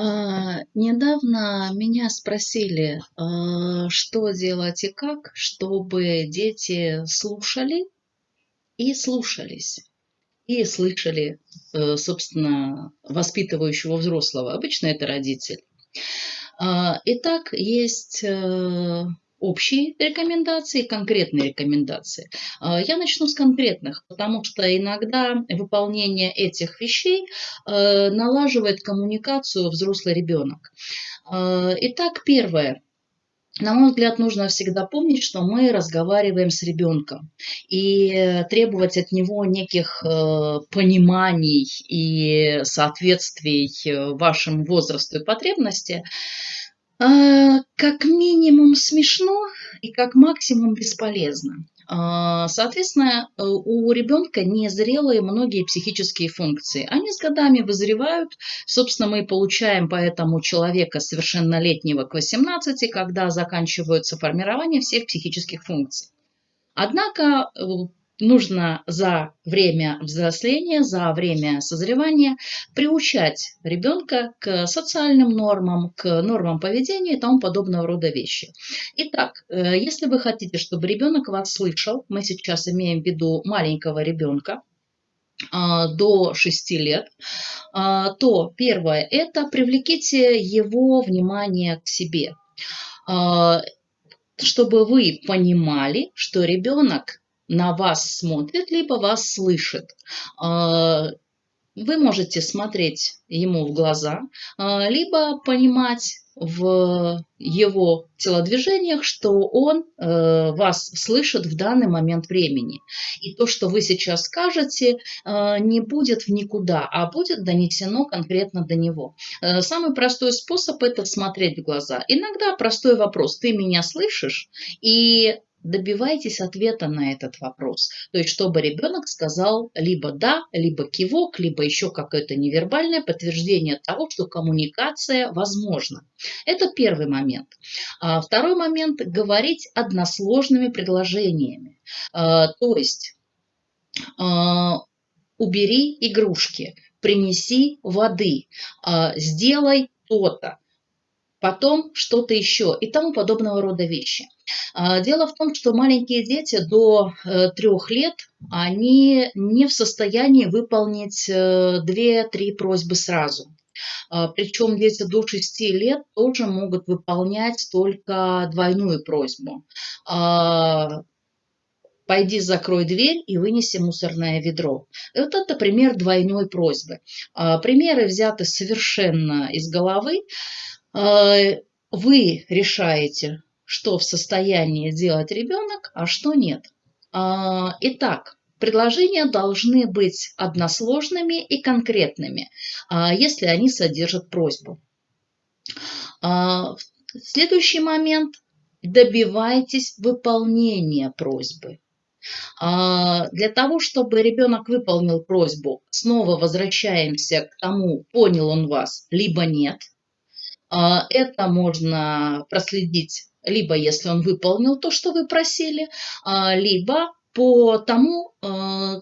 А, недавно меня спросили, а, что делать и как, чтобы дети слушали и слушались, и слышали, э, собственно, воспитывающего взрослого. Обычно это родитель. А, итак, есть э, общие рекомендации конкретные рекомендации. А, я начну с конкретных, потому что иногда выполнение этих вещей э, налаживает коммуникацию взрослый ребенок. А, итак, первое. На мой взгляд, нужно всегда помнить, что мы разговариваем с ребенком. И требовать от него неких э, пониманий и соответствий э, вашему возрасту и а, как минимум смешно и как максимум бесполезно. А, соответственно, э, у ребенка незрелые многие психические функции. Они с годами вызревают. Собственно, мы получаем поэтому человека совершеннолетнего к 18, когда заканчивается формирование всех психических функций. Однако э, нужно за время взросления, за время созревания приучать ребенка к социальным нормам, к нормам поведения и тому подобного рода вещи. Итак, э, если вы хотите, чтобы ребенок вас слышал, мы сейчас имеем в виду маленького ребенка, а, до 6 лет, а, то первое – это привлеките его внимание к себе а, чтобы вы понимали, что ребенок на вас смотрит, либо вас слышит. А, вы можете смотреть ему в глаза, а, либо понимать в его телодвижениях, что он э, вас слышит в данный момент времени. И то, что вы сейчас скажете, э, не будет в никуда, а будет донесено конкретно до него. Э, самый простой способ – это смотреть в глаза. Иногда простой вопрос «ты меня слышишь?» и добивайтесь ответа на этот вопрос. То есть, чтобы ребенок сказал либо да, либо кивок, либо еще какое-то невербальное подтверждение того, что коммуникация возможна. Это первый момент. А второй момент – говорить односложными предложениями. А, то есть, а, убери игрушки, принеси воды, сделай то-то потом что-то еще и тому подобного рода вещи. А, дело в том, что маленькие дети до э, трех лет, они не в состоянии выполнить э, две-три просьбы сразу. А, Причем дети до 6 лет тоже могут выполнять только двойную просьбу. А, Пойди закрой дверь и вынеси мусорное ведро. Вот это пример двойной просьбы. Примеры взяты совершенно из головы. Вы решаете, что в состоянии делать ребенок, а что нет. А, итак, предложения должны быть односложными и конкретными, а, если они содержат просьбу. А, следующий момент – добивайтесь выполнения просьбы. Для того, чтобы ребенок выполнил просьбу, снова возвращаемся к тому, понял он вас, либо нет. Это можно проследить либо если он выполнил то, что вы просили, а, либо по тому, а,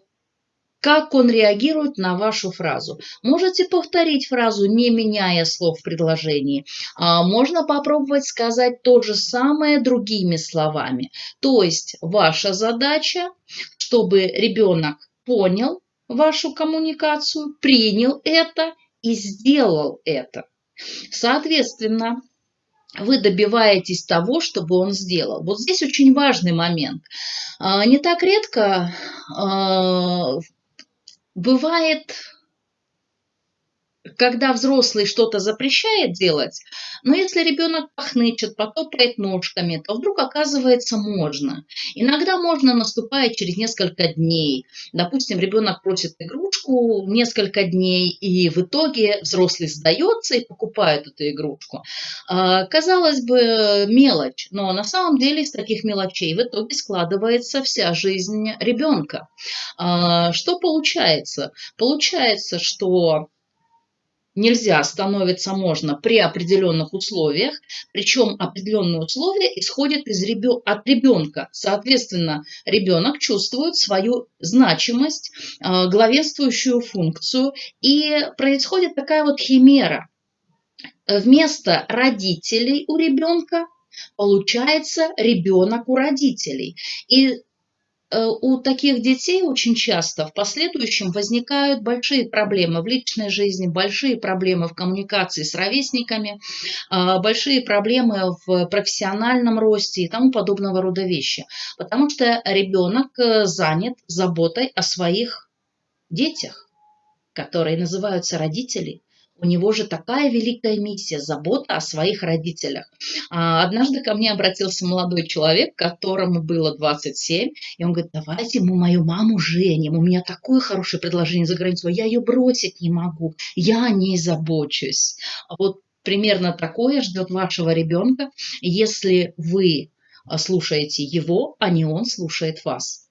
как он реагирует на вашу фразу. Можете повторить фразу, не меняя слов в предложении. А, можно попробовать сказать то же самое другими словами. То есть ваша задача, чтобы ребенок понял вашу коммуникацию, принял это и сделал это. Соответственно, вы добиваетесь того, чтобы он сделал. Вот здесь очень важный момент. А, не так редко а, бывает когда взрослый что-то запрещает делать, но если ребенок пахнычет, потопает ножками, то вдруг оказывается можно. Иногда можно наступает через несколько дней. Допустим, ребенок просит игрушку несколько дней, и в итоге взрослый сдается и покупает эту игрушку. А, казалось бы, мелочь, но на самом деле из таких мелочей в итоге складывается вся жизнь ребенка. А, что получается? Получается, что нельзя, становится можно при определенных условиях, причем определенные условия исходят из ребё... от ребенка. Соответственно, ребенок чувствует свою значимость, э, главенствующую функцию, и происходит такая вот химера. вместо родителей у ребенка получается ребенок у родителей. И у таких детей очень часто в последующем возникают большие проблемы в личной жизни, большие проблемы в коммуникации с ровесниками, а, большие проблемы в профессиональном росте и тому подобного рода вещи. Потому что ребенок э, занят заботой о своих детях, которые называются родители у него же такая великая миссия – забота о своих родителях. А, однажды ко мне обратился молодой человек, которому было 27, и он говорит, давайте мы мою маму женим, у меня такое хорошее предложение за границу, я ее бросить не могу, я о ней забочусь. Вот примерно такое ждет вашего ребенка, если вы слушаете его, а не он слушает вас.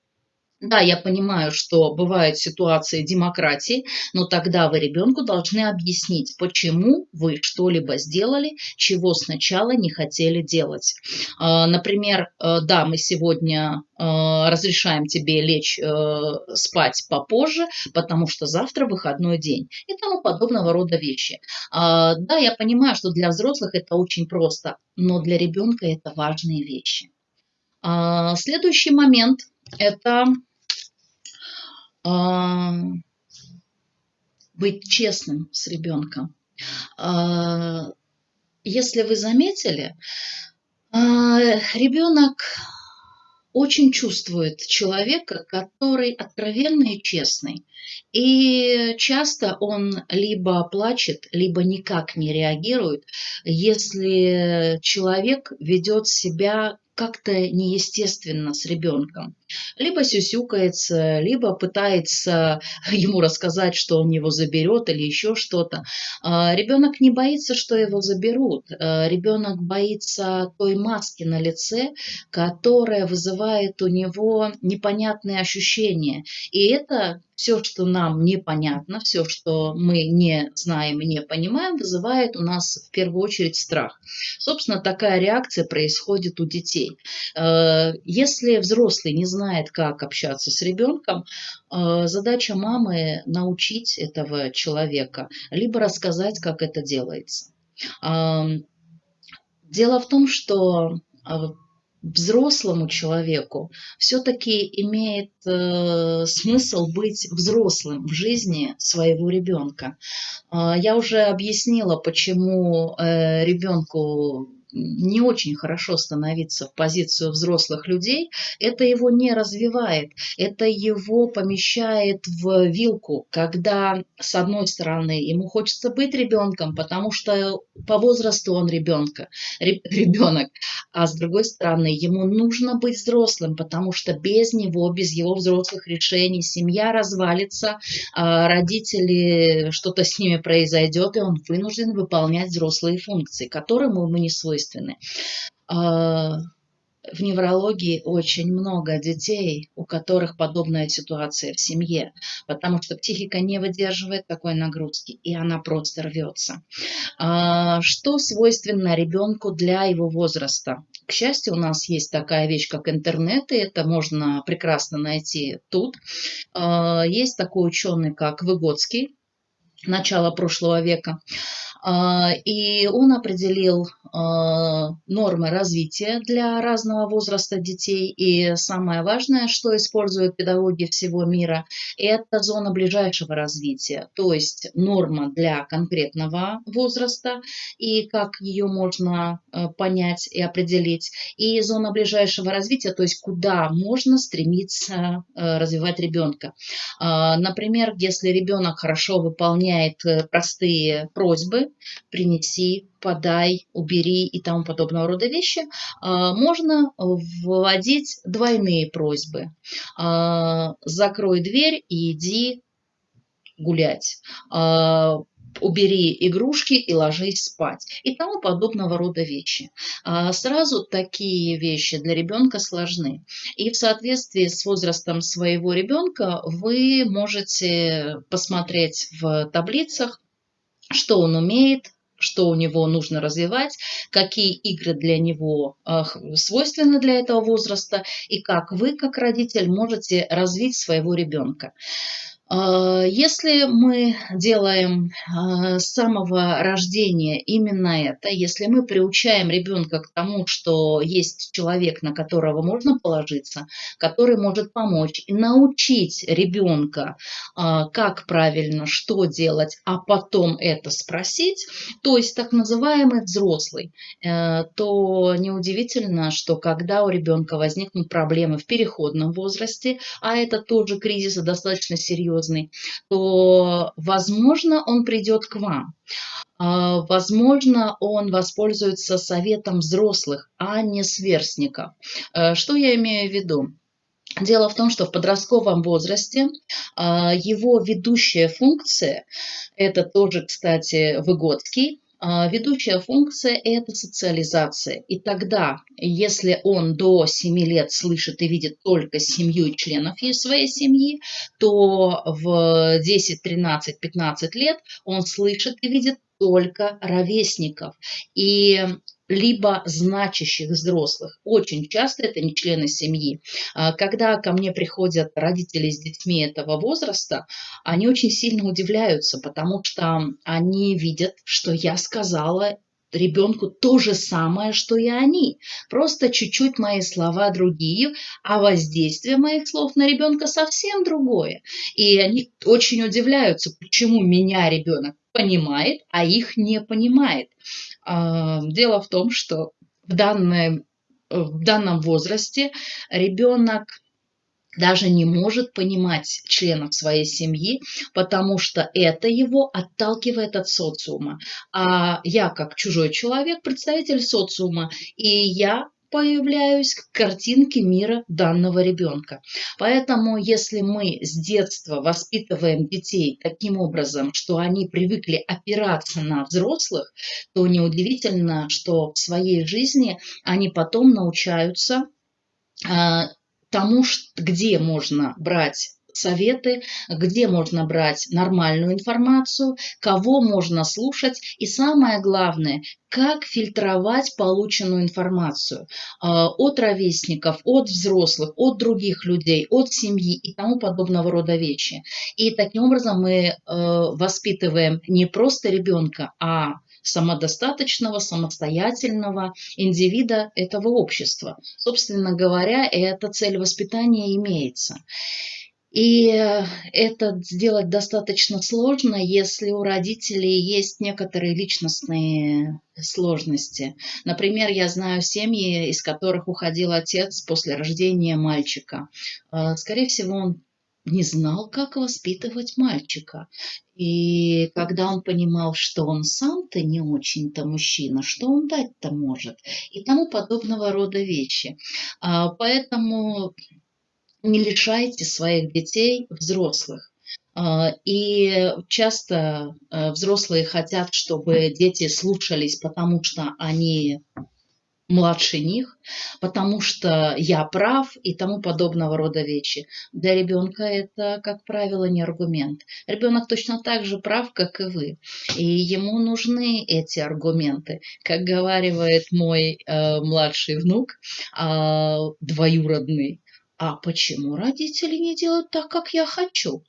Да, я понимаю, что бывают ситуации демократии, но тогда вы ребенку должны объяснить, почему вы что-либо сделали, чего сначала не хотели делать. А, например, э, да, мы сегодня э, разрешаем тебе лечь э, спать попозже, потому что завтра выходной день и тому подобного рода вещи. А, да, я понимаю, что для взрослых это очень просто, но для ребенка это важные вещи. А, следующий момент – это быть честным с ребенком. А, если вы заметили, а, ребенок очень чувствует человека, который откровенный и честный. И часто он либо плачет, либо никак не реагирует, если человек ведет себя как-то неестественно с ребенком. Либо сюсюкается, либо пытается ему рассказать, что он его заберет или еще что-то. А, ребенок не боится, что его заберут. А, ребенок боится той маски на лице, которая вызывает у него непонятные ощущения. И это все, что нам непонятно, все, что мы не знаем и не понимаем, вызывает у нас в первую очередь страх. Собственно, такая реакция происходит у детей. Э, если взрослый не знает, как общаться с ребенком, э, задача мамы научить этого человека, либо рассказать, как это делается. Дело в том, что э, взрослому человеку все-таки имеет э, смысл быть взрослым в жизни своего ребенка. Э, я уже объяснила, почему э, ребенку не очень хорошо становиться в позицию взрослых людей, это его не развивает, это его помещает в вилку, когда, с одной стороны, ему хочется быть ребенком, потому что по возрасту он ребенка, ребенок, а с другой стороны, ему нужно быть взрослым, потому что без него, без его взрослых решений семья развалится, а родители, что-то с ними произойдет, и он вынужден выполнять взрослые функции, которым ему не свойственны. А, в неврологии очень много детей, у которых подобная ситуация в семье, потому что психика не выдерживает такой нагрузки, и она просто рвется. А, что свойственно ребенку для его возраста? К счастью, у нас есть такая вещь, как интернет, и это можно прекрасно найти тут. А, есть такой ученый, как Выгодский, начала прошлого века. И он определил нормы развития для разного возраста детей. И самое важное, что используют педагоги всего мира, это зона ближайшего развития, то есть норма для конкретного возраста и как ее можно а, понять и определить, и зона ближайшего развития, то есть куда можно стремиться развивать ребенка. Например, если ребенок хорошо выполняет э, простые просьбы, принеси, подай, убери и тому подобного рода вещи, а, можно вводить двойные просьбы. А, закрой дверь и иди гулять а, убери игрушки и ложись спать и тому подобного рода вещи. Сразу такие вещи для ребенка сложны. И в соответствии с возрастом своего ребенка вы можете посмотреть в таблицах, что он умеет, что у него нужно развивать, какие игры для него свойственны для этого возраста и как вы, как родитель, можете развить своего ребенка. А, если мы делаем а, с самого рождения именно это, если мы приучаем ребенка к тому, что есть человек, на которого можно положиться, который может помочь, и научить ребенка, а, как правильно, что делать, а потом это спросить, то есть так называемый взрослый, э, то неудивительно, что когда у ребенка возникнут проблемы в переходном возрасте, а это тоже кризис достаточно серьезный, серьезный, то, возможно, он придет к вам. А, возможно, он воспользуется советом взрослых, а не сверстников. Э, что я имею в виду? Дело в том, что в подростковом возрасте а, его ведущая функция, это тоже, кстати, Выгодский, ведущая функция – это социализация. И тогда, если он до 7 лет слышит и видит только семью членов своей семьи, то в 10, 13, 15 лет он слышит и видит только ровесников. И либо значащих взрослых. Очень часто это не члены семьи. А, когда ко мне приходят родители с детьми этого возраста, они очень сильно удивляются, потому что они видят, что я сказала ребенку то же самое, что и они. Просто чуть-чуть мои слова другие, а воздействие моих слов на ребенка совсем другое. И они очень удивляются, почему меня ребенок понимает, а их не понимает. А, дело в том, что в, данной, в данном возрасте ребенок даже не может понимать членов своей семьи, потому что это его отталкивает от социума. А я, как чужой человек, представитель социума, и я появляюсь к картинке мира данного ребенка. Поэтому, если мы с детства воспитываем детей таким образом, что они привыкли опираться на взрослых, то неудивительно, что в своей жизни они потом научаются а, тому, где можно брать советы, где можно брать нормальную информацию, кого можно слушать и самое главное, как фильтровать полученную информацию а, от ровесников, от взрослых, от других людей, от семьи и тому подобного рода вещи. И таким образом мы э, воспитываем не просто ребенка, а самодостаточного, самостоятельного индивида этого общества. Собственно говоря, эта цель воспитания имеется. И это сделать достаточно сложно, если у родителей есть некоторые личностные сложности. Например, я знаю семьи, из которых уходил отец после рождения мальчика. Э, скорее всего, он не знал, как воспитывать мальчика. И когда он понимал, что он сам-то не очень-то мужчина, что он дать-то может, и тому подобного рода вещи. А, поэтому не лишайте своих детей взрослых. А, и часто а, взрослые хотят, чтобы дети слушались, потому что они младше них, потому что я прав и тому подобного рода вещи. Для ребенка это, как правило, не аргумент. Ребенок точно так же прав, как и вы. И ему нужны эти аргументы. Как говаривает мой э, младший внук, э, двоюродный, а почему родители не делают так, как я хочу?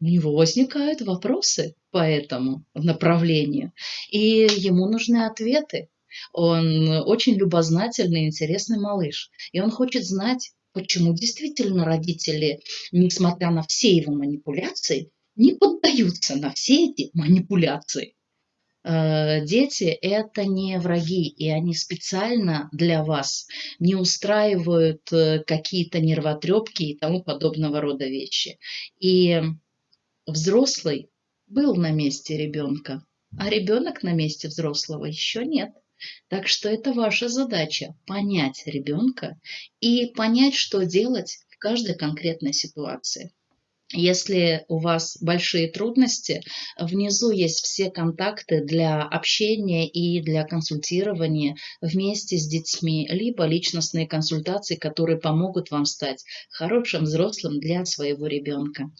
У него возникают вопросы по этому направлению, и ему нужны ответы. Он очень любознательный, интересный малыш, и он хочет знать, почему действительно родители, несмотря на все его манипуляции, не поддаются на все эти манипуляции. Э, дети – это не враги, и они специально для вас не устраивают э, какие-то нервотрепки и тому подобного рода вещи. И взрослый был на месте ребенка, а ребенок на месте взрослого еще нет. Так что это ваша задача – понять ребенка и понять, что делать в каждой конкретной ситуации. Если у вас большие трудности, внизу есть все контакты для общения и для консультирования вместе с детьми, либо личностные консультации, которые помогут вам стать хорошим взрослым для своего ребенка.